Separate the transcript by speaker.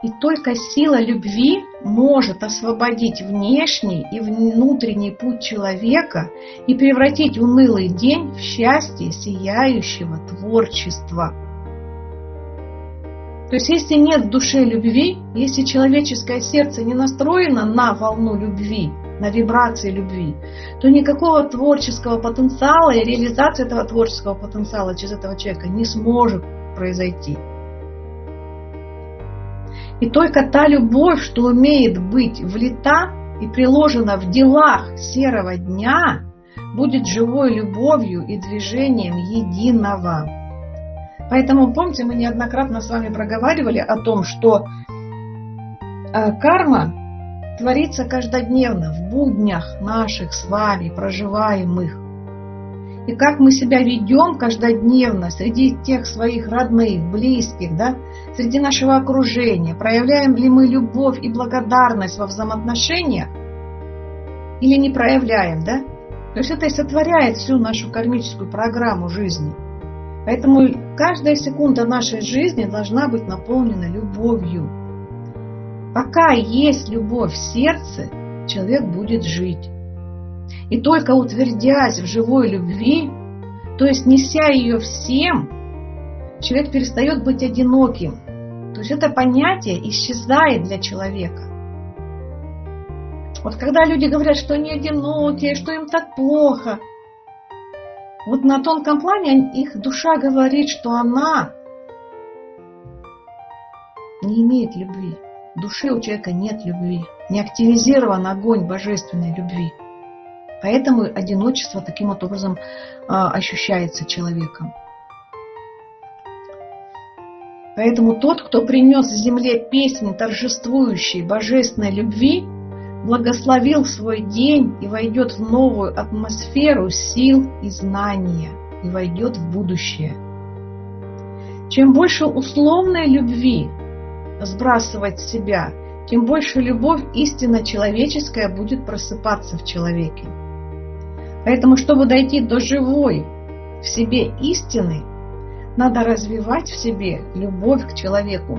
Speaker 1: И только сила любви может освободить внешний и внутренний путь человека и превратить унылый день в счастье сияющего творчества. То есть если нет в душе любви, если человеческое сердце не настроено на волну любви, на вибрации любви, то никакого творческого потенциала и реализации этого творческого потенциала через этого человека не сможет произойти. И только та любовь, что умеет быть влита и приложена в делах серого дня, будет живой любовью и движением единого. Поэтому, помните, мы неоднократно с вами проговаривали о том, что э, карма творится каждодневно в буднях наших с вами проживаемых и как мы себя ведем каждодневно среди тех своих родных, близких, да, среди нашего окружения, проявляем ли мы любовь и благодарность во взаимоотношениях или не проявляем, да? То есть это и сотворяет всю нашу кармическую программу жизни. Поэтому каждая секунда нашей жизни должна быть наполнена любовью. Пока есть любовь в сердце, человек будет жить. И только утвердясь в живой любви, то есть неся ее всем, человек перестает быть одиноким. То есть это понятие исчезает для человека. Вот когда люди говорят, что они одинокие, что им так плохо, вот на тонком плане их душа говорит, что она не имеет любви. В душе у человека нет любви. Не активизирован огонь божественной любви. Поэтому одиночество таким вот образом а, ощущается человеком. Поэтому тот, кто принес земле песни торжествующей божественной любви, благословил свой день и войдет в новую атмосферу сил и знания, и войдет в будущее. Чем больше условной любви сбрасывать с себя, тем больше любовь истинно человеческая будет просыпаться в человеке. Поэтому, чтобы дойти до живой в себе истины, надо развивать в себе любовь к человеку,